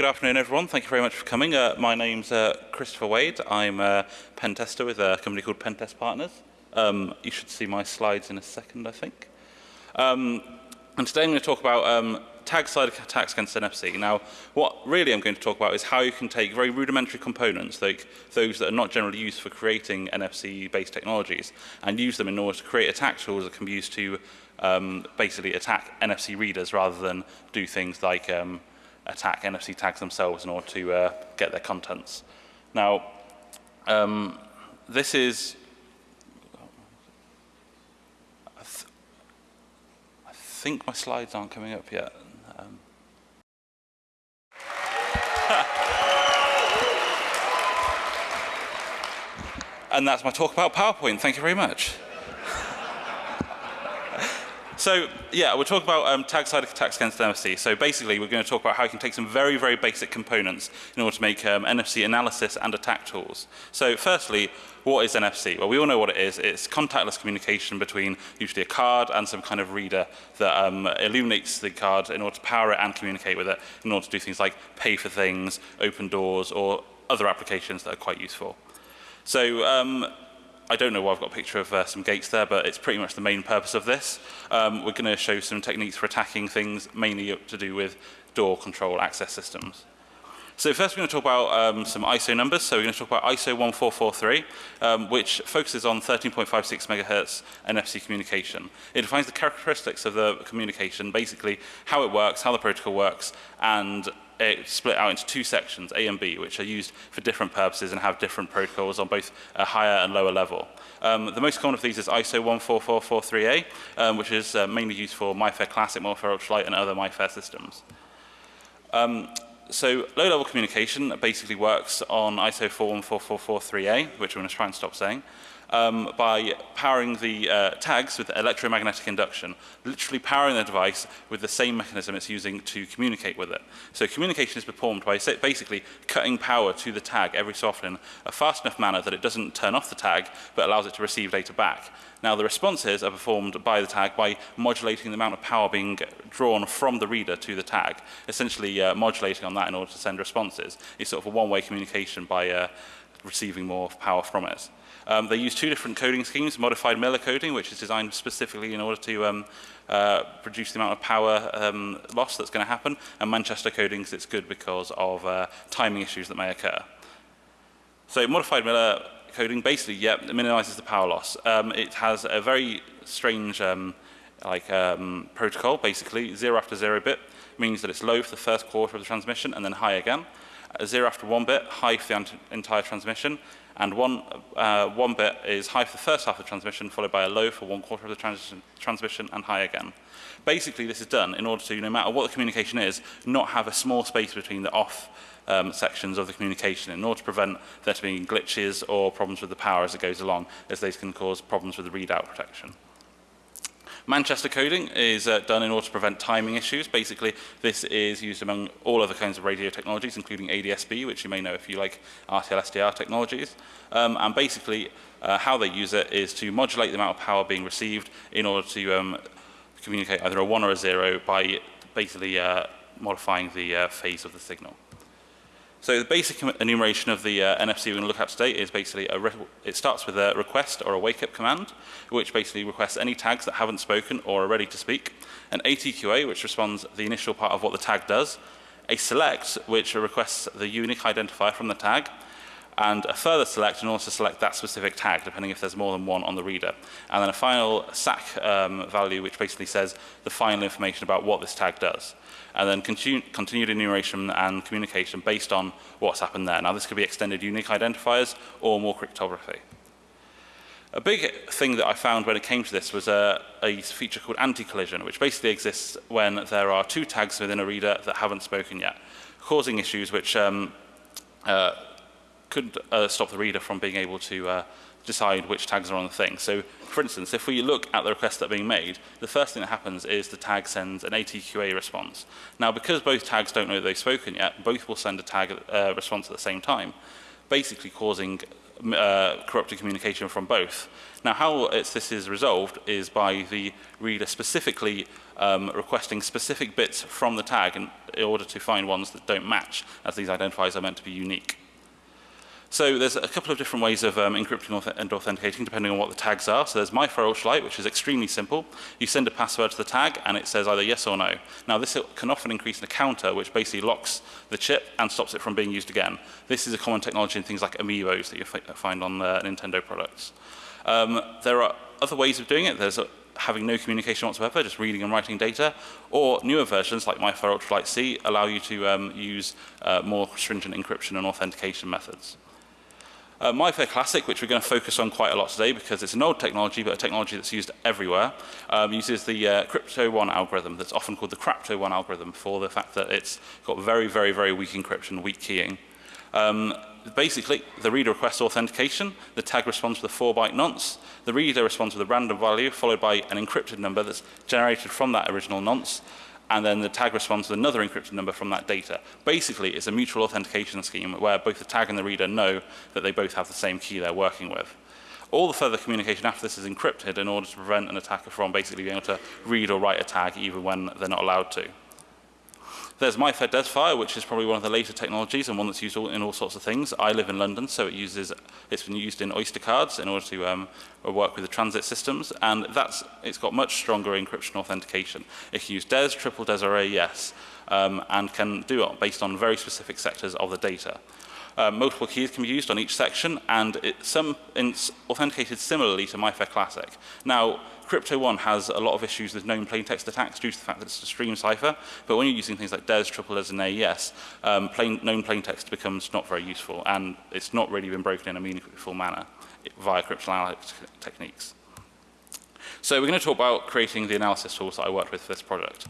Good afternoon, everyone. Thank you very much for coming. Uh, my name's uh, Christopher Wade. I'm a pen tester with a company called Pentest Partners. Um, you should see my slides in a second, I think. Um, and today I'm going to talk about um, tag-side attacks against NFC. Now, what really I'm going to talk about is how you can take very rudimentary components, like those that are not generally used for creating NFC-based technologies, and use them in order to create attack tools that can be used to um, basically attack NFC readers rather than do things like um, attack NFC tags themselves in order to uh, get their contents. Now, um, this is I, th I, think my slides aren't coming up yet. Um, and that's my talk about PowerPoint. Thank you very much. So yeah, we'll talk about um, tag-side attacks against NFC. So basically, we're going to talk about how you can take some very, very basic components in order to make um, NFC analysis and attack tools. So firstly, what is NFC? Well, we all know what it is. It's contactless communication between usually a card and some kind of reader that um, illuminates the card in order to power it and communicate with it in order to do things like pay for things, open doors, or other applications that are quite useful. So um, I don't know why I've got a picture of uh, some gates there, but it's pretty much the main purpose of this. Um, we're going to show some techniques for attacking things mainly to do with door control access systems. So first we're going to talk about um, some ISO numbers. So we're going to talk about ISO 1443, um, which focuses on 13.56 megahertz NFC communication. It defines the characteristics of the communication, basically how it works, how the protocol works, and split out into two sections, A and B, which are used for different purposes and have different protocols on both a higher and lower level. Um, the most common of these is ISO 14443A, um, which is uh, mainly used for MyFair Classic, MIFARE Ultralight, and other MyFair systems. Um, so low-level communication basically works on ISO 41443A, which I'm going to try and stop saying um, by powering the uh, tags with electromagnetic induction, literally powering the device with the same mechanism it's using to communicate with it. So communication is performed by basically cutting power to the tag every so often in a fast enough manner that it doesn't turn off the tag, but allows it to receive data back. Now the responses are performed by the tag by modulating the amount of power being drawn from the reader to the tag, essentially uh, modulating on that in order to send responses. It's sort of a one-way communication by uh, receiving more power from it. Um, they use two different coding schemes, modified Miller coding, which is designed specifically in order to um, uh, reduce the amount of power um, loss that's going to happen, and Manchester coding, because it's good because of uh, timing issues that may occur. So modified Miller coding basically, yeah, minimizes the power loss. Um, it has a very strange um, like um, protocol, basically, zero after zero bit means that it's low for the first quarter of the transmission and then high again. Uh, zero after one bit, high for the entire transmission, and one, uh, one bit is high for the first half of the transmission, followed by a low for one quarter of the transition, transmission, and high again. Basically, this is done in order to, no matter what the communication is, not have a small space between the off um, sections of the communication in order to prevent there to be glitches or problems with the power as it goes along, as these can cause problems with the readout protection. Manchester coding is uh, done in order to prevent timing issues. Basically, this is used among all other kinds of radio technologies, including ADSB, which you may know if you like RTL SDR technologies. Um, and basically, uh, how they use it is to modulate the amount of power being received in order to um, communicate either a 1 or a 0 by basically uh, modifying the uh, phase of the signal. So the basic enumeration of the uh, NFC we're going to look at today is basically, a it starts with a request or a wake-up command, which basically requests any tags that haven't spoken or are ready to speak, an ATQA, which responds the initial part of what the tag does, a select, which requests the unique identifier from the tag, and a further select in order to select that specific tag, depending if there's more than one on the reader. And then a final SAC um, value, which basically says the final information about what this tag does. And then continue, continued enumeration and communication based on what's happened there. Now, this could be extended unique identifiers or more cryptography. A big thing that I found when it came to this was a, a feature called anti-collision, which basically exists when there are two tags within a reader that haven't spoken yet, causing issues which um, uh, could uh, stop the reader from being able to uh, decide which tags are on the thing. So, for instance, if we look at the requests that are being made, the first thing that happens is the tag sends an ATQA response. Now, because both tags don't know that they've spoken yet, both will send a tag uh, response at the same time. basically causing uh, corrupted communication from both. Now, how this is resolved is by the reader specifically um, requesting specific bits from the tag in, in order to find ones that don't match, as these identifiers are meant to be unique. So there's a couple of different ways of um, encrypting and authenticating depending on what the tags are. So there's Ultralight, which is extremely simple. You send a password to the tag and it says either yes or no. Now this can often increase the counter which basically locks the chip and stops it from being used again. This is a common technology in things like amiibos that you find on uh, Nintendo products. Um, there are other ways of doing it. There's a, having no communication whatsoever, just reading and writing data, or newer versions like MIFARE Ultralight C allow you to um, use uh, more stringent encryption and authentication methods. Uh, MIFARE Classic, which we're going to focus on quite a lot today because it's an old technology, but a technology that's used everywhere, um, uses the uh, Crypto1 algorithm that's often called the Crapto1 algorithm for the fact that it's got very, very, very weak encryption, weak keying. Um, basically, the reader requests authentication, the tag responds with a 4-byte nonce, the reader responds with a random value followed by an encrypted number that's generated from that original nonce, and then the tag responds with another encrypted number from that data. Basically, it's a mutual authentication scheme where both the tag and the reader know that they both have the same key they're working with. All the further communication after this is encrypted in order to prevent an attacker from basically being able to read or write a tag even when they're not allowed to. There's MIFARE DesFire, which is probably one of the later technologies and one that's used in all sorts of things. I live in London, so it uses, it's been used in Oyster cards in order to um, work with the transit systems, and that's, it's got much stronger encryption authentication. It can use DES, triple DES or AES, um, and can do it based on very specific sectors of the data. Uh, multiple keys can be used on each section, and it, some it's authenticated similarly to MIFARE Classic. Now, Crypto1 has a lot of issues with known plaintext attacks due to the fact that it's a stream cipher, but when you're using things like DES, triple DES, and AES, um, plain, known plaintext becomes not very useful, and it's not really been broken in a meaningful manner via cryptanalytic techniques. So we're going to talk about creating the analysis tools that I worked with for this project.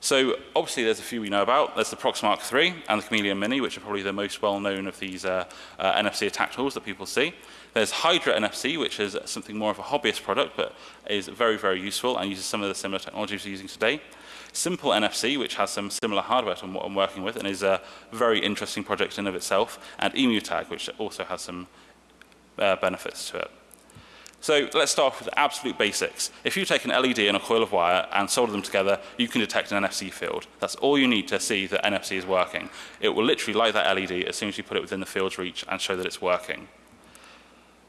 So obviously there's a few we know about. There's the Proxmark 3 and the Chameleon Mini, which are probably the most well known of these uh, uh, NFC attack tools that people see. There's Hydra NFC, which is something more of a hobbyist product, but is very, very useful and uses some of the similar technologies we're using today. Simple NFC, which has some similar hardware to what I'm working with and is a very interesting project in of itself, and EmuTag, which also has some uh, benefits to it. So let's start off with absolute basics. If you take an LED and a coil of wire and solder them together, you can detect an NFC field. That's all you need to see that NFC is working. It will literally light that LED as soon as you put it within the field's reach and show that it's working.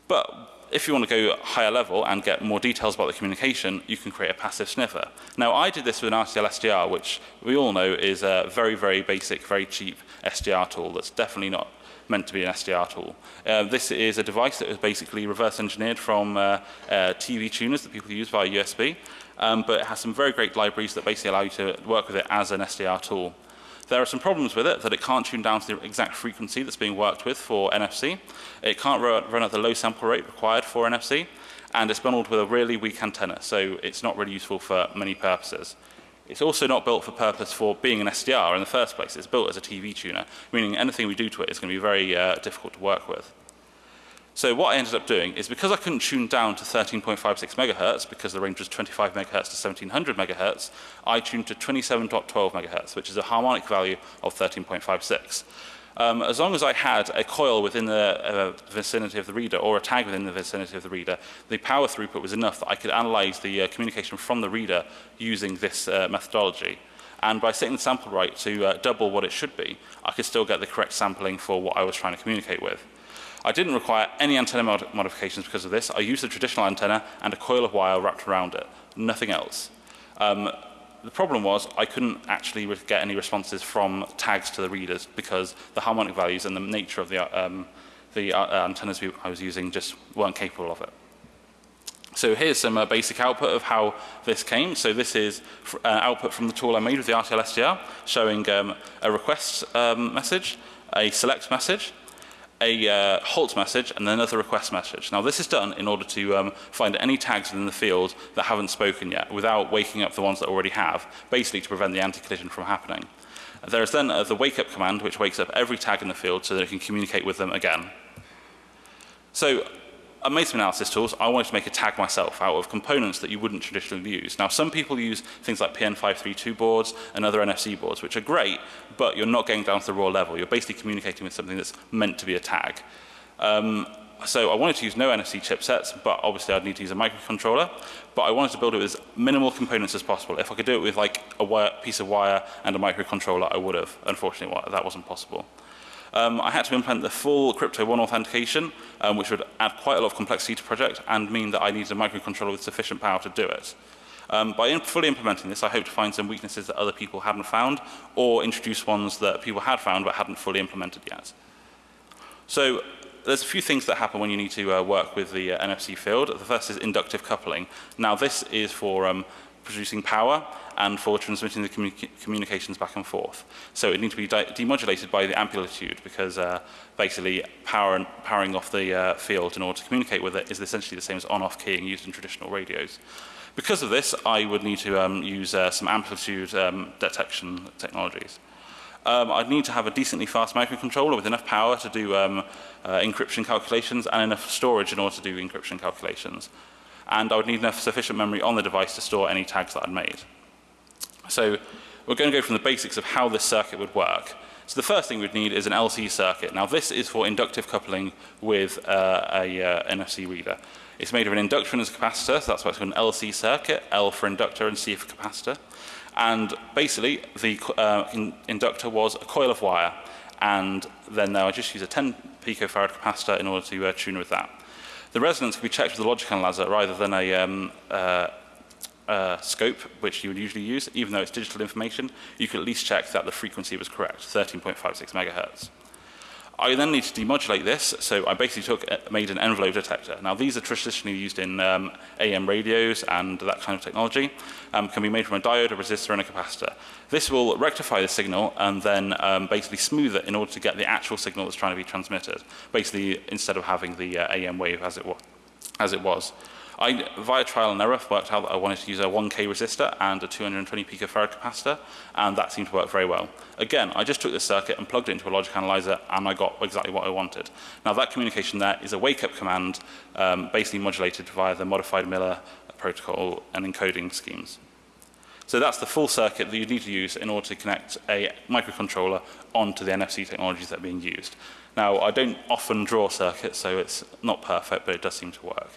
But if you want to go higher level and get more details about the communication, you can create a passive sniffer. Now, I did this with an RTL SDR, which we all know is a very, very basic, very cheap SDR tool that's definitely not meant to be an SDR tool. Uh, this is a device that was basically reverse engineered from uh, uh, TV tuners that people use via USB, um, but it has some very great libraries that basically allow you to work with it as an SDR tool. There are some problems with it, that it can't tune down to the exact frequency that's being worked with for NFC. It can't run at the low sample rate required for NFC, and it's bundled with a really weak antenna, so it's not really useful for many purposes. It's also not built for purpose for being an SDR in the first place. It's built as a TV tuner, meaning anything we do to it is going to be very uh, difficult to work with. So what I ended up doing is because I couldn't tune down to 13.56 megahertz because the range was 25 megahertz to 1700 megahertz, I tuned to 27.12 megahertz, which is a harmonic value of 13.56. Um, as long as I had a coil within the uh, vicinity of the reader or a tag within the vicinity of the reader, the power throughput was enough that I could analyze the uh, communication from the reader using this uh, methodology. And by setting the sample rate to uh, double what it should be, I could still get the correct sampling for what I was trying to communicate with. I didn't require any antenna mod modifications because of this. I used a traditional antenna and a coil of wire wrapped around it, nothing else. Um, the problem was I couldn't actually get any responses from tags to the readers because the harmonic values and the nature of the, uh, um, the uh, uh, antennas we, I was using just weren't capable of it. So here's some uh, basic output of how this came. So this is uh, output from the tool I made with the RTL SDR showing um, a request um, message, a select message, a uh, halt message and then another request message. Now this is done in order to um, find any tags within the field that haven't spoken yet without waking up the ones that already have, basically to prevent the anti-collision from happening. There is then uh, the wake up command which wakes up every tag in the field so that it can communicate with them again. So I made some analysis tools. I wanted to make a tag myself out of components that you wouldn't traditionally use. Now, some people use things like PN532 boards and other NFC boards, which are great, but you're not getting down to the raw level. You're basically communicating with something that's meant to be a tag. Um, so I wanted to use no NFC chipsets, but obviously I'd need to use a microcontroller. But I wanted to build it with as minimal components as possible. If I could do it with like a wire, piece of wire and a microcontroller, I would have. Unfortunately, that wasn't possible. Um, I had to implement the full Crypto One authentication, um, which would add quite a lot of complexity to project and mean that I needed a microcontroller with sufficient power to do it. Um, by fully implementing this, I hope to find some weaknesses that other people hadn't found or introduce ones that people had found but hadn't fully implemented yet. So there's a few things that happen when you need to uh, work with the uh, NFC field. The first is inductive coupling. Now this is for um, producing power and for transmitting the communi communications back and forth. So it needs to be demodulated by the amplitude because uh, basically power powering off the uh, field in order to communicate with it is essentially the same as on-off keying used in traditional radios. Because of this, I would need to um, use uh, some amplitude um, detection technologies. Um, I'd need to have a decently fast microcontroller with enough power to do um, uh, encryption calculations and enough storage in order to do encryption calculations. And I would need enough sufficient memory on the device to store any tags that I'd made. So we're going to go from the basics of how this circuit would work. So the first thing we'd need is an LC circuit. Now this is for inductive coupling with uh, a uh, NFC reader. It's made of an inductor and a capacitor, so that's why it's called an LC circuit, L for inductor and C for capacitor. And basically, the uh, in inductor was a coil of wire, and then I just use a 10 picofarad capacitor in order to uh, tune with that. The resonance can be checked with a logic analyzer rather than a um, uh, uh, scope, which you would usually use, even though it's digital information, you could at least check that the frequency was correct, 13.56 megahertz. I then need to demodulate like this, so I basically took, uh, made an envelope detector. Now these are traditionally used in um, AM radios and that kind of technology, um, can be made from a diode, a resistor and a capacitor. This will rectify the signal and then um, basically smooth it in order to get the actual signal that's trying to be transmitted, basically instead of having the uh, AM wave as it, as it was. I, via trial and error, worked out that I wanted to use a 1K resistor and a 220 picofarad capacitor, and that seemed to work very well. Again, I just took this circuit and plugged it into a logic analyzer, and I got exactly what I wanted. Now, that communication there is a wake-up command, um, basically modulated via the modified Miller protocol and encoding schemes. So that's the full circuit that you need to use in order to connect a microcontroller onto the NFC technologies that are being used. Now, I don't often draw circuits, so it's not perfect, but it does seem to work.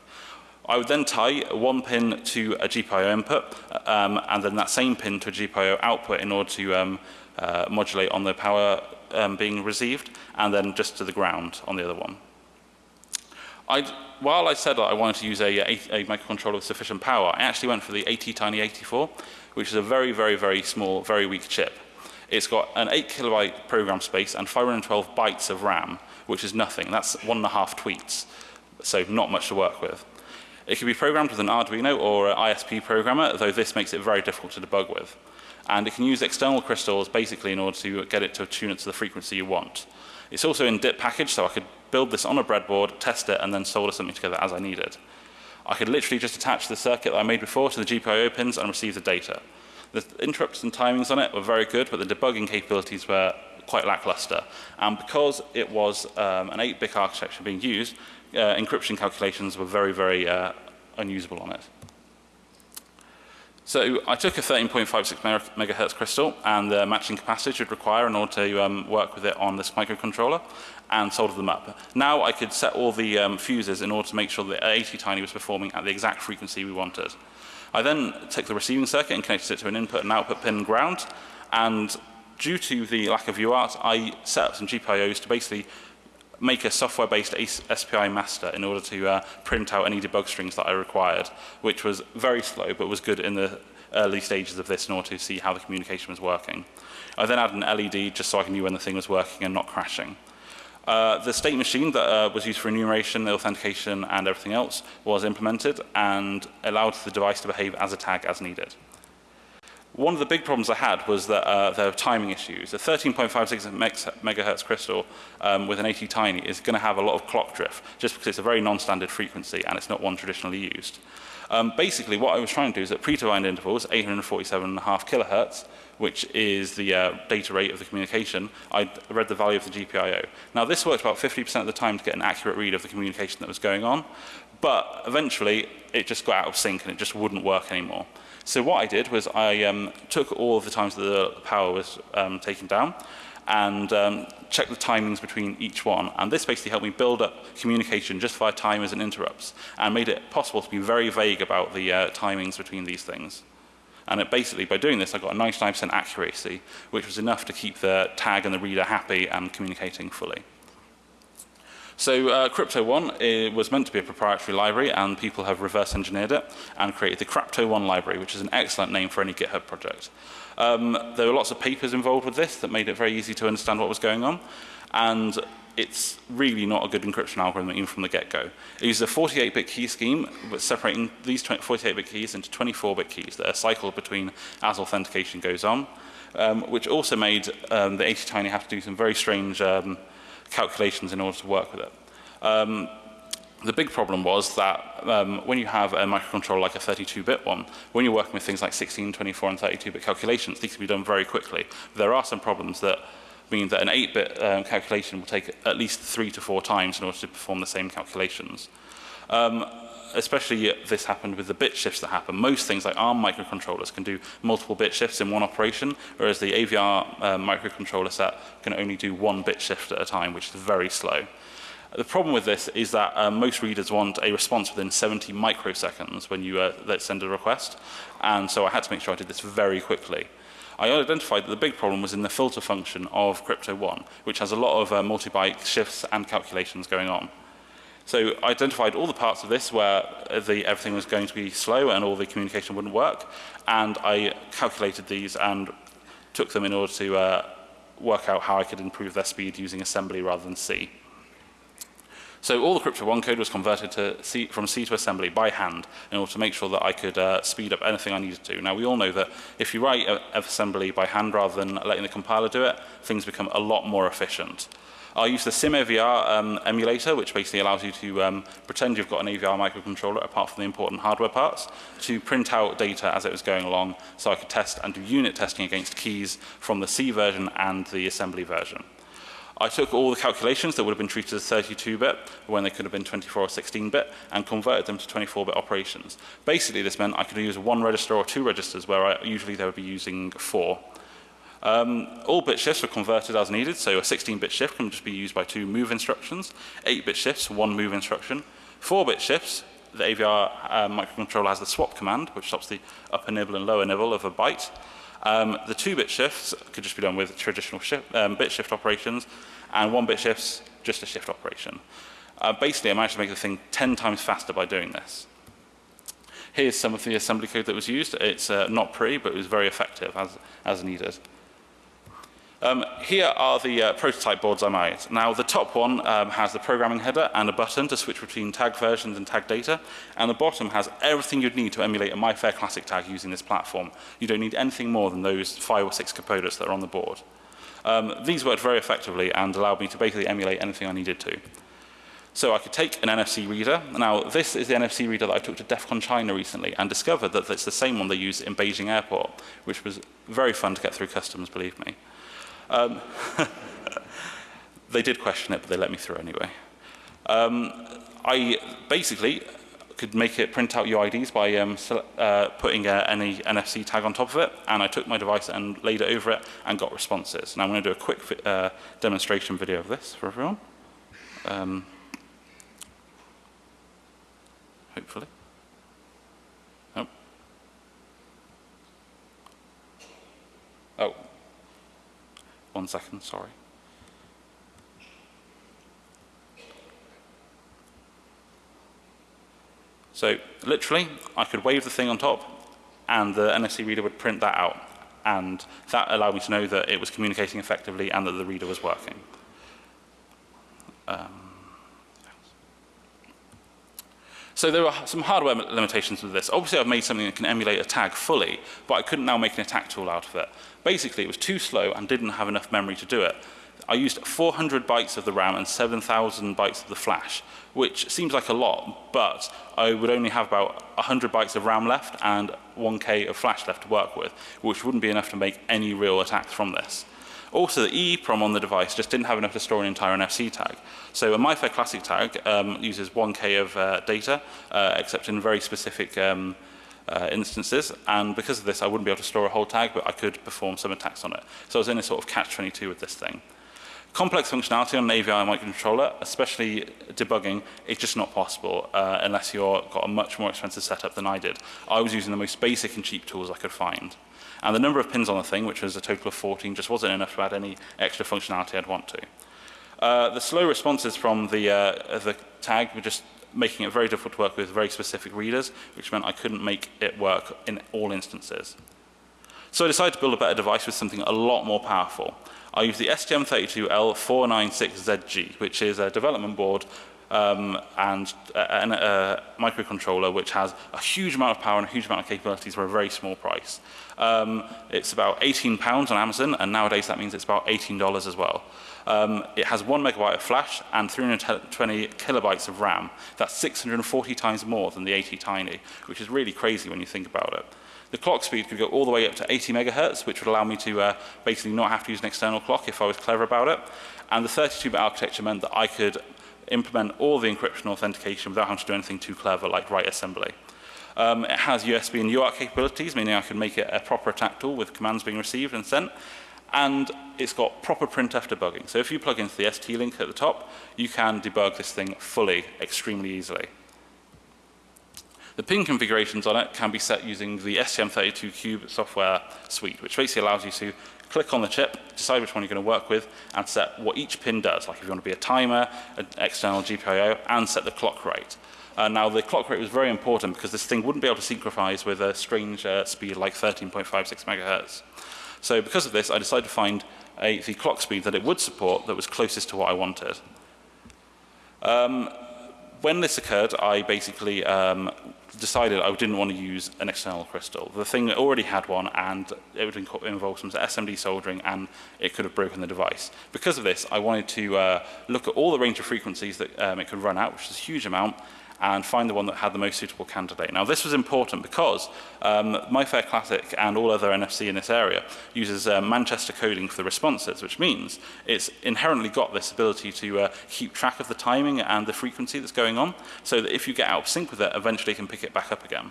I would then tie one pin to a GPIO input um, and then that same pin to a GPIO output in order to um, uh, modulate on the power um, being received and then just to the ground on the other one. I'd, while I said that I wanted to use a, a, a, microcontroller with sufficient power, I actually went for the ATtiny84, which is a very, very, very small, very weak chip. It's got an 8 kilobyte program space and 512 bytes of RAM, which is nothing. That's one and a half tweets, so not much to work with. It can be programmed with an Arduino or an ISP programmer, though this makes it very difficult to debug with. And it can use external crystals basically in order to get it to tune it to the frequency you want. It's also in DIP package, so I could build this on a breadboard, test it, and then solder something together as I needed. I could literally just attach the circuit that I made before to the GPIO pins and receive the data. The interrupts and timings on it were very good, but the debugging capabilities were quite lackluster. And because it was um, an 8-bit architecture being used, uh, encryption calculations were very, very uh, unusable on it. So I took a 13.56 megahertz crystal and the matching capacitors you'd require in order to um, work with it on this microcontroller and soldered them up. Now I could set all the um, fuses in order to make sure that ATtiny was performing at the exact frequency we wanted. I then took the receiving circuit and connected it to an input and output pin ground and due to the lack of UART I set up some GPIOs to basically make a software-based SPI master in order to uh, print out any debug strings that I required, which was very slow but was good in the early stages of this in order to see how the communication was working. I then added an LED just so I knew when the thing was working and not crashing. Uh, the state machine that uh, was used for enumeration, authentication and everything else was implemented and allowed the device to behave as a tag as needed. One of the big problems I had was that uh, there were timing issues. A 13.56 megahertz crystal um, with an 80 tiny is going to have a lot of clock drift just because it's a very non-standard frequency and it's not one traditionally used. Um, basically, what I was trying to do is at predefined intervals, 847.5 kilohertz, which is the uh, data rate of the communication, I read the value of the GPIO. Now, this worked about 50% of the time to get an accurate read of the communication that was going on, but eventually it just got out of sync and it just wouldn't work anymore. So what I did was I um, took all of the times that the power was um, taken down and um, checked the timings between each one. And this basically helped me build up communication just via timers and interrupts and made it possible to be very vague about the uh, timings between these things. And it basically, by doing this, I got a 99% accuracy, which was enough to keep the tag and the reader happy and communicating fully. So uh, Crypto One was meant to be a proprietary library and people have reverse engineered it and created the Crypto One library, which is an excellent name for any GitHub project. Um, there were lots of papers involved with this that made it very easy to understand what was going on. And it's really not a good encryption algorithm even from the get-go. It uses a 48-bit key scheme, but separating these 48-bit keys into 24-bit keys that are cycled between as authentication goes on, um, which also made um, the 80-tiny have to do some very strange um, calculations in order to work with it. Um, the big problem was that um, when you have a microcontroller like a 32-bit one, when you're working with things like 16, 24, and 32-bit calculations, these can be done very quickly. There are some problems that mean that an 8-bit um, calculation will take at least three to four times in order to perform the same calculations. Um, especially this happened with the bit shifts that happen. Most things like ARM microcontrollers can do multiple bit shifts in one operation, whereas the AVR uh, microcontroller set can only do one bit shift at a time, which is very slow. The problem with this is that uh, most readers want a response within 70 microseconds when you uh, send a request, and so I had to make sure I did this very quickly. I identified that the big problem was in the filter function of Crypto 1, which has a lot of uh, multi-byte shifts and calculations going on. So I identified all the parts of this where the, everything was going to be slow and all the communication wouldn't work. And I calculated these and took them in order to uh, work out how I could improve their speed using assembly rather than C. So all the Crypto 1 code was converted to C, from C to assembly by hand in order to make sure that I could uh, speed up anything I needed to. Now we all know that if you write assembly by hand rather than letting the compiler do it, things become a lot more efficient. I use the SimAVR um, emulator, which basically allows you to um, pretend you've got an AVR microcontroller apart from the important hardware parts to print out data as it was going along so I could test and do unit testing against keys from the C version and the assembly version. I took all the calculations that would have been treated as 32-bit when they could have been 24 or 16-bit and converted them to 24-bit operations. Basically, this meant I could use one register or two registers where I, usually they would be using four. Um, all bit shifts were converted as needed, so a 16-bit shift can just be used by two move instructions, 8-bit shifts, one move instruction, 4-bit shifts, the AVR uh, microcontroller has the swap command, which stops the upper nibble and lower nibble of a byte, Um, the two-bit shifts could just be done with traditional shift, um, bit shift operations, and one-bit shifts, just a shift operation. Uh, basically, I managed to make the thing 10 times faster by doing this. Here's some of the assembly code that was used. It's uh, not pretty, but it was very effective as, as needed. Um, here are the uh, prototype boards I made. Now the top one um, has the programming header and a button to switch between tag versions and tag data and the bottom has everything you'd need to emulate a MyFair Classic tag using this platform. You don't need anything more than those five or six components that are on the board. Um, these worked very effectively and allowed me to basically emulate anything I needed to. So I could take an NFC reader. Now, this is the NFC reader that I took to DEF CON China recently and discovered that it's the same one they use in Beijing Airport, which was very fun to get through customs, believe me. Um, they did question it, but they let me through anyway. Um, I basically could make it print out your IDs by um, uh, putting a, any NFC tag on top of it, and I took my device and laid it over it and got responses. Now I'm going to do a quick uh, demonstration video of this for everyone. Um, hopefully. One second, sorry. So literally, I could wave the thing on top and the NFC reader would print that out. And that allowed me to know that it was communicating effectively and that the reader was working. Um, So there are some hardware limitations with this. Obviously, I've made something that can emulate a tag fully, but I couldn't now make an attack tool out of it. Basically, it was too slow and didn't have enough memory to do it. I used 400 bytes of the RAM and 7,000 bytes of the flash, which seems like a lot, but I would only have about 100 bytes of RAM left and 1K of flash left to work with, which wouldn't be enough to make any real attacks from this. Also, the EEPROM on the device just didn't have enough to store an entire NFC tag. So a MIFARE Classic tag um, uses 1K of uh, data, uh, except in very specific um, uh, instances, and because of this, I wouldn't be able to store a whole tag, but I could perform some attacks on it. So I was in a sort of catch-22 with this thing. Complex functionality on an AVI microcontroller, especially debugging, is just not possible uh, unless you've got a much more expensive setup than I did. I was using the most basic and cheap tools I could find. And the number of pins on the thing, which was a total of 14, just wasn't enough to add any extra functionality I'd want to. Uh, the slow responses from the, uh, the tag were just making it very difficult to work with very specific readers, which meant I couldn't make it work in all instances. So I decided to build a better device with something a lot more powerful. I use the STM32L496ZG, which is a development board um, and a, a, a, microcontroller which has a huge amount of power and a huge amount of capabilities for a very small price. Um, it's about 18 pounds on Amazon, and nowadays that means it's about $18 as well. Um, it has one megabyte of flash and 320 kilobytes of RAM. That's 640 times more than the ATtiny, which is really crazy when you think about it. The clock speed could go all the way up to 80 megahertz, which would allow me to uh, basically not have to use an external clock if I was clever about it. And the 32-bit architecture meant that I could implement all the encryption authentication without having to do anything too clever like write assembly. Um, it has USB and UART capabilities, meaning I can make it a proper attack tool with commands being received and sent. And it's got proper printf debugging. So if you plug into the ST link at the top, you can debug this thing fully, extremely easily. The pin configurations on it can be set using the STM32Cube software suite, which basically allows you to click on the chip, decide which one you're going to work with, and set what each pin does, like if you want to be a timer, an external GPIO, and set the clock rate. Uh, now, the clock rate was very important because this thing wouldn't be able to synchronize with a strange uh, speed like 13.56 megahertz. So because of this, I decided to find a, the clock speed that it would support that was closest to what I wanted. Um, when this occurred, I basically um, decided I didn't want to use an external crystal. The thing already had one and it would involve some SMD soldering and it could have broken the device. Because of this, I wanted to uh, look at all the range of frequencies that um, it could run out, which is a huge amount, and find the one that had the most suitable candidate. Now this was important because um, MIFARE Classic and all other NFC in this area uses uh, Manchester coding for the responses, which means it's inherently got this ability to uh, keep track of the timing and the frequency that's going on, so that if you get out of sync with it, eventually it can pick it back up again.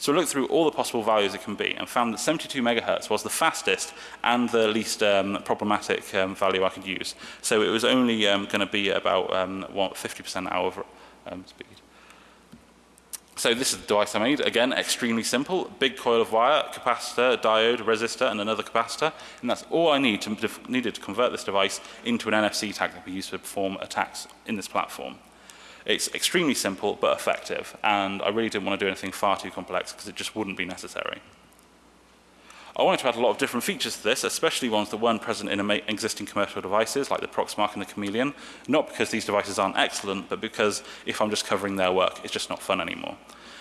So we looked through all the possible values it can be and found that 72 megahertz was the fastest and the least um, problematic um, value I could use. So it was only um, going to be about 50% um, out of um, speed. So this is the device I made. Again, extremely simple. Big coil of wire, capacitor, diode, resistor, and another capacitor. And that's all I need to, needed to convert this device into an NFC tag that we use to perform attacks in this platform. It's extremely simple but effective. And I really didn't want to do anything far too complex because it just wouldn't be necessary. I wanted to add a lot of different features to this, especially ones that weren't present in existing commercial devices like the Proxmark and the Chameleon, not because these devices aren't excellent, but because if I'm just covering their work, it's just not fun anymore.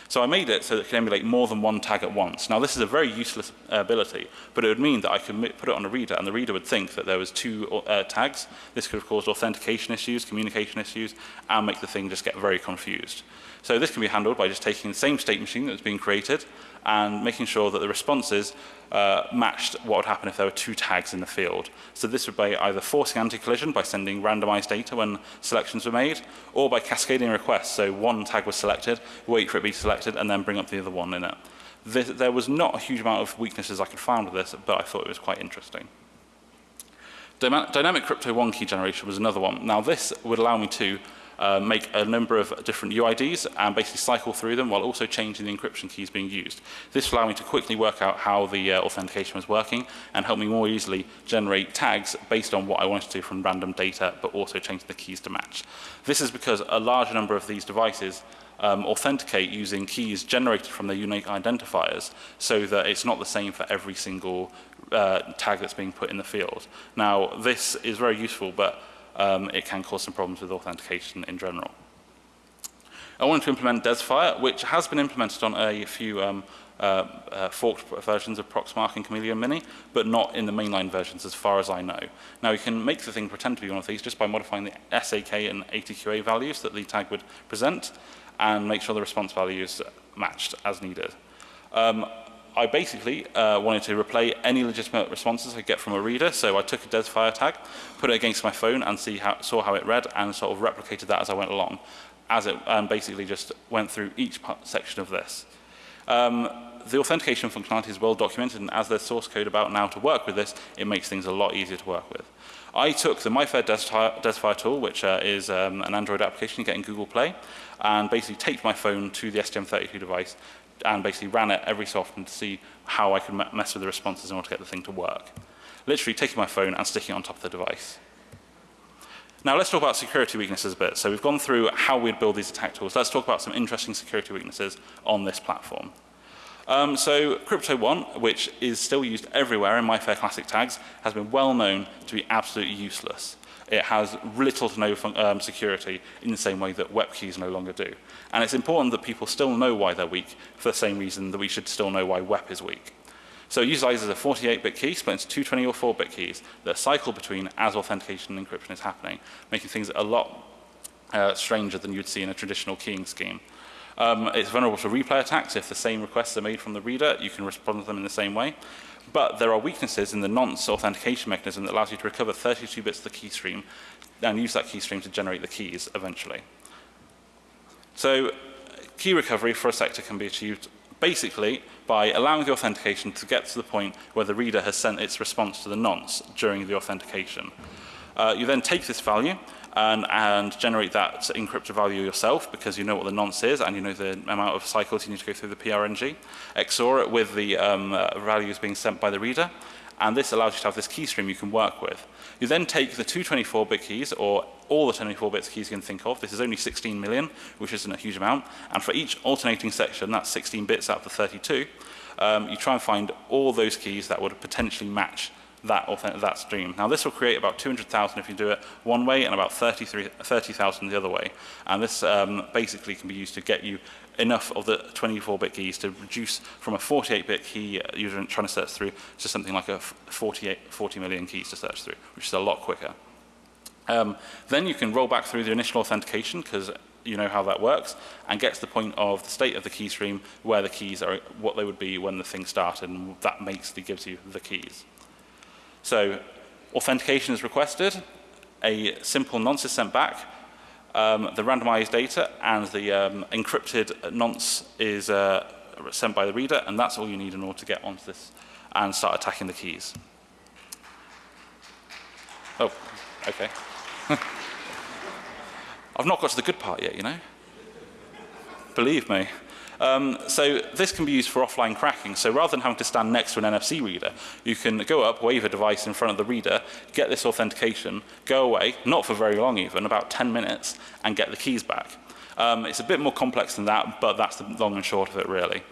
So I made it so that it can emulate more than one tag at once. Now this is a very useless uh, ability, but it would mean that I could put it on a reader and the reader would think that there was two uh, tags. This could have caused authentication issues, communication issues, and make the thing just get very confused. So this can be handled by just taking the same state machine that's been created and making sure that the responses uh, matched what would happen if there were two tags in the field. So this would be either forcing anti-collision by sending randomized data when selections were made, or by cascading requests. So one tag was selected, wait for it to be selected, and then bring up the other one in it. This, there was not a huge amount of weaknesses I could find with this, but I thought it was quite interesting. Dynamic crypto one key generation was another one. Now this would allow me to uh, make a number of different UIDs and basically cycle through them while also changing the encryption keys being used. This allowed me to quickly work out how the uh, authentication was working and help me more easily generate tags based on what I wanted to do from random data, but also change the keys to match. This is because a large number of these devices um, authenticate using keys generated from their unique identifiers so that it's not the same for every single uh, tag that's being put in the field. Now, this is very useful, but um, it can cause some problems with authentication in general. I wanted to implement Desfire, which has been implemented on a few um, uh, uh, forked versions of Proxmark and Chameleon Mini, but not in the mainline versions as far as I know. Now you can make the thing pretend to be one of these just by modifying the SAK and ATQA values that the tag would present and make sure the response values matched as needed. Um, I basically uh, wanted to replay any legitimate responses I get from a reader, so I took a Desfire tag, put it against my phone and see how, saw how it read and sort of replicated that as I went along, as it um, basically just went through each part, section of this. Um, the authentication functionality is well documented, and as there's source code about now to work with this, it makes things a lot easier to work with. I took the MyFair Desfire tool, which uh, is um, an Android application you get in Google Play, and basically taped my phone to the STM32 device and basically ran it every so often to see how I could mess with the responses in order to get the thing to work. Literally taking my phone and sticking it on top of the device. Now let's talk about security weaknesses a bit. So we've gone through how we'd build these attack tools. Let's talk about some interesting security weaknesses on this platform. Um, so Crypto One, which is still used everywhere in MyFair Classic tags, has been well known to be absolutely useless. It has little to no um, security in the same way that WEP keys no longer do. And it's important that people still know why they're weak for the same reason that we should still know why WEP is weak. So it utilizes a 48-bit key split into two 24-bit keys that cycle between as authentication and encryption is happening, making things a lot uh, stranger than you'd see in a traditional keying scheme. Um, it's vulnerable to replay attacks. If the same requests are made from the reader, you can respond to them in the same way. But there are weaknesses in the nonce authentication mechanism that allows you to recover 32 bits of the key stream and use that key stream to generate the keys eventually. So key recovery for a sector can be achieved basically by allowing the authentication to get to the point where the reader has sent its response to the nonce during the authentication. Uh, you then take this value and, and generate that encrypted value yourself because you know what the nonce is and you know the amount of cycles you need to go through the PRNG. XOR it with the um, uh, values being sent by the reader and this allows you to have this key stream you can work with. You then take the two 24-bit keys, or all the 24-bit keys you can think of. This is only 16 million, which isn't a huge amount. And for each alternating section, that's 16 bits out of the 32, um, you try and find all those keys that would potentially match that, that stream. Now this will create about 200,000 if you do it one way and about 30,000 30, the other way. And this um, basically can be used to get you enough of the 24-bit keys to reduce from a 48-bit key you're trying to search through to something like a 48, 40 million keys to search through, which is a lot quicker. Um, then you can roll back through the initial authentication because you know how that works and get to the point of the state of the key stream where the keys are what they would be when the thing started and that basically gives you the keys. So authentication is requested, a simple nonce is sent back, um, the randomized data and the um, encrypted nonce is uh, sent by the reader, and that's all you need in order to get onto this and start attacking the keys. Oh, okay. I've not got to the good part yet, you know. Believe me. Um, so this can be used for offline cracking. So rather than having to stand next to an NFC reader, you can go up, wave a device in front of the reader, get this authentication, go away, not for very long even, about 10 minutes, and get the keys back. Um, it's a bit more complex than that, but that's the long and short of it really.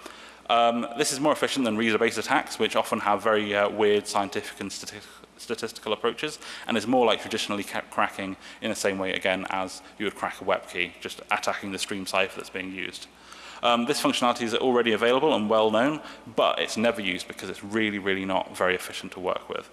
Um, this is more efficient than reader-based attacks, which often have very uh, weird scientific and stati statistical approaches, and is more like traditionally cracking in the same way, again, as you would crack a web key, just attacking the stream cipher that's being used. Um, this functionality is already available and well known, but it's never used because it's really, really not very efficient to work with.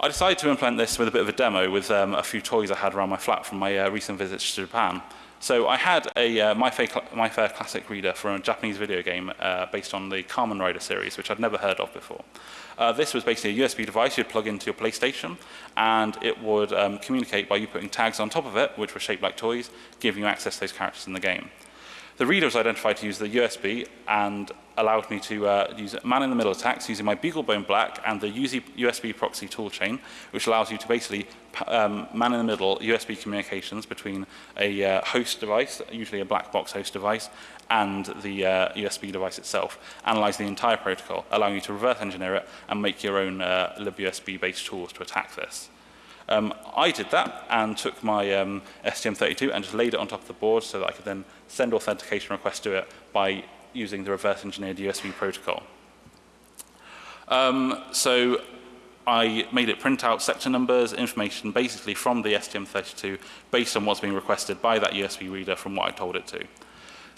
I decided to implement this with a bit of a demo with um, a few toys I had around my flat from my uh, recent visits to Japan. So I had a uh, MyFair, MyFair Classic reader for a Japanese video game uh, based on the Carmen Rider series, which I'd never heard of before. Uh, this was basically a USB device you'd plug into your PlayStation, and it would um, communicate by you putting tags on top of it, which were shaped like toys, giving you access to those characters in the game. The reader was identified to use the USB and allowed me to uh, use man-in-the-middle attacks using my BeagleBone Black and the USB proxy toolchain, which allows you to basically um, man-in-the-middle USB communications between a uh, host device, usually a black box host device, and the uh, USB device itself, analyze the entire protocol, allowing you to reverse engineer it and make your own uh, libUSB-based tools to attack this. Um, I did that and took my um, STM32 and just laid it on top of the board so that I could then send authentication requests to it by using the reverse engineered USB protocol. Um, so I made it print out sector numbers, information basically from the STM32 based on what's being requested by that USB reader from what I told it to.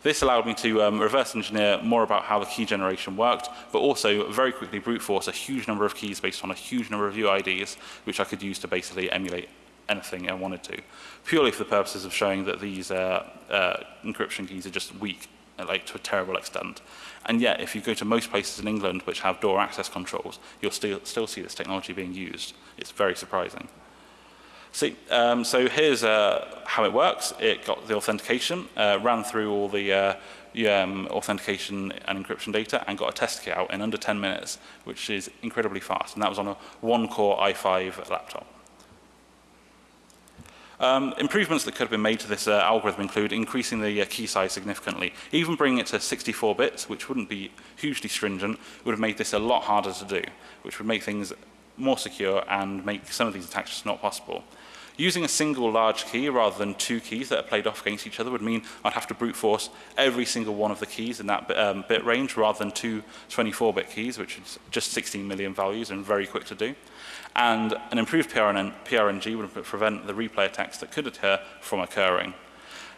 This allowed me to um, reverse engineer more about how the key generation worked, but also very quickly brute force a huge number of keys based on a huge number of UIDs, which I could use to basically emulate anything I wanted to, purely for the purposes of showing that these uh, uh, encryption keys are just weak, like to a terrible extent. And yet, if you go to most places in England which have door access controls, you'll still, still see this technology being used. It's very surprising. See, um, so here's uh, how it works. It got the authentication, uh, ran through all the uh, um, authentication and encryption data and got a test kit out in under 10 minutes, which is incredibly fast. And that was on a one-core i5 laptop. Um, improvements that could have been made to this uh, algorithm include increasing the uh, key size significantly. Even bringing it to 64 bits, which wouldn't be hugely stringent, would have made this a lot harder to do, which would make things more secure and make some of these attacks just not possible. Using a single large key rather than two keys that are played off against each other would mean I'd have to brute force every single one of the keys in that bit, um, bit range rather than two 24-bit keys, which is just 16 million values and very quick to do. And an improved PRN PRNG would prevent the replay attacks that could occur from occurring.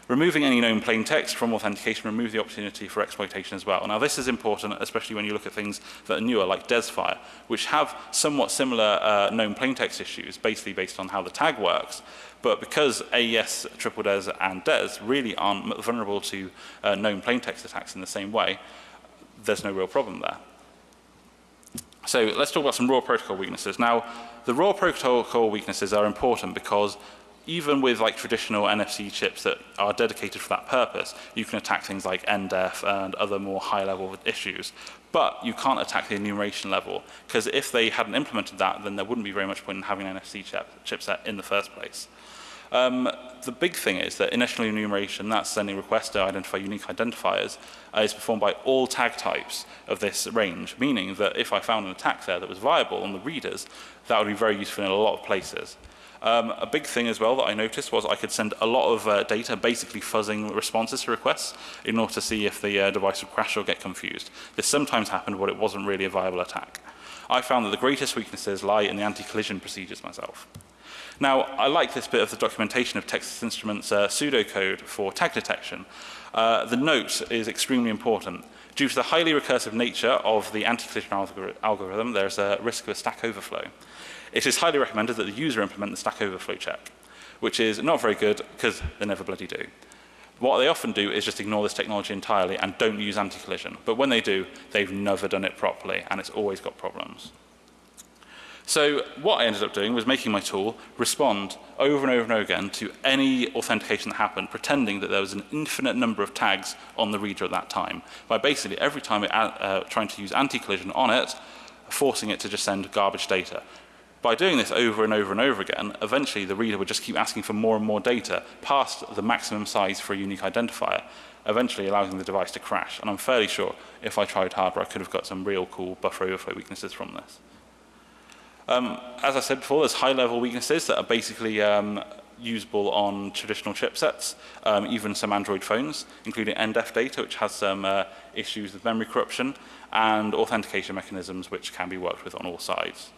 Removing any known plain text from authentication removes the opportunity for exploitation as well. Now this is important, especially when you look at things that are newer, like DESFire, which have somewhat similar uh, known plain text issues, basically based on how the tag works. But because AES, Triple DES, and DES really aren't vulnerable to uh, known plain text attacks in the same way, there's no real problem there. So let's talk about some raw protocol weaknesses. Now, the raw protocol weaknesses are important because even with like traditional NFC chips that are dedicated for that purpose, you can attack things like NDEF and other more high level issues. But you can't attack the enumeration level because if they hadn't implemented that, then there wouldn't be very much point in having an NFC chip, chipset in the first place. Um, the big thing is that initial enumeration, that's sending requests to identify unique identifiers, uh, is performed by all tag types of this range, meaning that if I found an attack there that was viable on the readers, that would be very useful in a lot of places. Um, a big thing as well that I noticed was I could send a lot of uh, data, basically fuzzing responses to requests, in order to see if the uh, device would crash or get confused. This sometimes happened, but it wasn't really a viable attack. I found that the greatest weaknesses lie in the anti-collision procedures myself. Now, I like this bit of the documentation of Texas Instruments uh, pseudocode for tag detection. Uh, the note is extremely important. Due to the highly recursive nature of the anti-collision algor algorithm, there's a risk of a stack overflow. It is highly recommended that the user implement the stack overflow check, which is not very good because they never bloody do. What they often do is just ignore this technology entirely and don't use anti-collision. But when they do, they've never done it properly and it's always got problems. So what I ended up doing was making my tool respond over and over and over again to any authentication that happened, pretending that there was an infinite number of tags on the reader at that time, by basically every time it, uh, trying to use anti-collision on it, forcing it to just send garbage data. By doing this over and over and over again, eventually the reader would just keep asking for more and more data past the maximum size for a unique identifier, eventually allowing the device to crash. And I'm fairly sure if I tried harder, I could have got some real cool buffer overflow weaknesses from this. Um, as I said before, there's high-level weaknesses that are basically um, usable on traditional chipsets, um, even some Android phones, including NDEF data, which has some uh, issues with memory corruption, and authentication mechanisms, which can be worked with on all sides.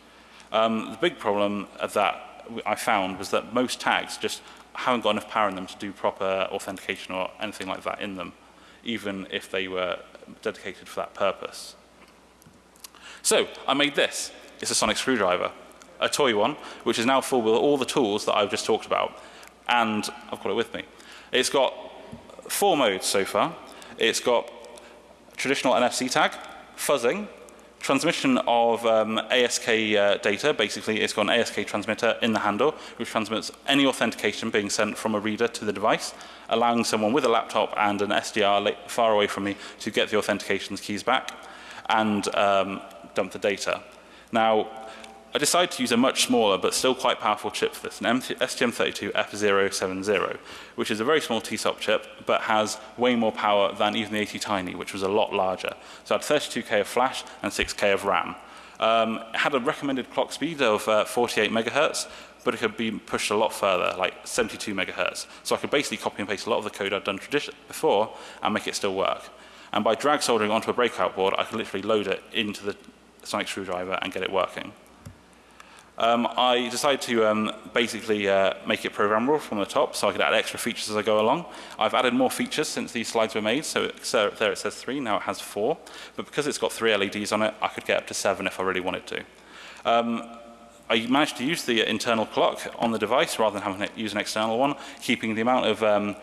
Um, the big problem that I found was that most tags just haven't got enough power in them to do proper authentication or anything like that in them, even if they were dedicated for that purpose. So I made this. It's a sonic screwdriver, a toy one, which is now full with all the tools that I've just talked about. And I've got it with me. It's got four modes so far. It's got traditional NFC tag, fuzzing, transmission of um, ASK uh, data, basically it's got an ASK transmitter in the handle, which transmits any authentication being sent from a reader to the device, allowing someone with a laptop and an SDR far away from me to get the authentications keys back and um, dump the data. Now, I decided to use a much smaller but still quite powerful chip for this, an STM32F070, which is a very small TSOP chip but has way more power than even the ATtiny, which was a lot larger. So it had 32K of flash and 6K of RAM. Um, it had a recommended clock speed of uh, 48 megahertz, but it could be pushed a lot further, like 72 megahertz. So I could basically copy and paste a lot of the code I'd done before and make it still work. And by drag soldering onto a breakout board, I could literally load it into the sonic screwdriver and get it working. Um, I decided to um, basically uh, make it programmable from the top so I could add extra features as I go along. I've added more features since these slides were made, so, so there it says three, now it has four. But because it's got three LEDs on it, I could get up to seven if I really wanted to. Um, I managed to use the internal clock on the device rather than having to use an external one, keeping the amount of um,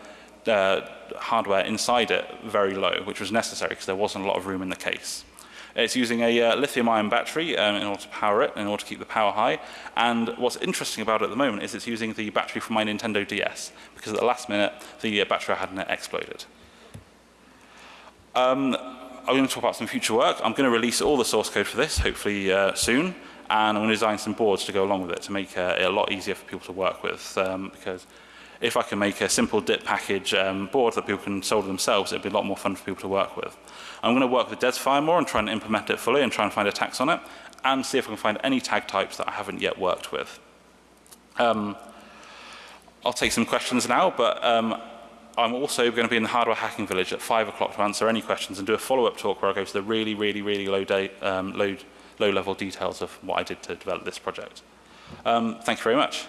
uh, hardware inside it very low, which was necessary because there wasn't a lot of room in the case. It's using a uh, lithium-ion battery um, in order to power it, in order to keep the power high. And what's interesting about it at the moment is it's using the battery from my Nintendo DS, because at the last minute, the uh, battery I had in it exploded. Um, I'm going to talk about some future work. I'm going to release all the source code for this, hopefully uh, soon. And I'm going to design some boards to go along with it to make uh, it a lot easier for people to work with. Um, because if I can make a simple DIP package um, board that people can solder themselves, it'd be a lot more fun for people to work with. I'm going to work with DesFire more and try and implement it fully and try and find attacks on it, and see if I can find any tag types that I haven't yet worked with. Um, I'll take some questions now, but um, I'm also going to be in the Hardware Hacking Village at 5 o'clock to answer any questions and do a follow-up talk where I go to the really, really, really low, um, low, low level details of what I did to develop this project. Um, thank you very much.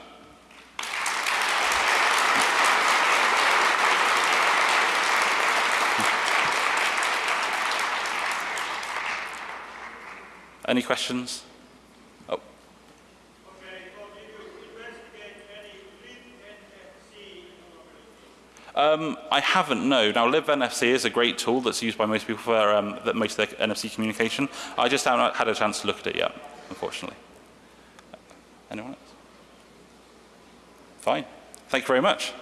Any questions? Oh. Um, I haven't, no. Now, libNFC is a great tool that's used by most people for um, that most of their NFC communication. I just haven't had a chance to look at it yet, unfortunately. Anyone else? Fine. Thank you very much.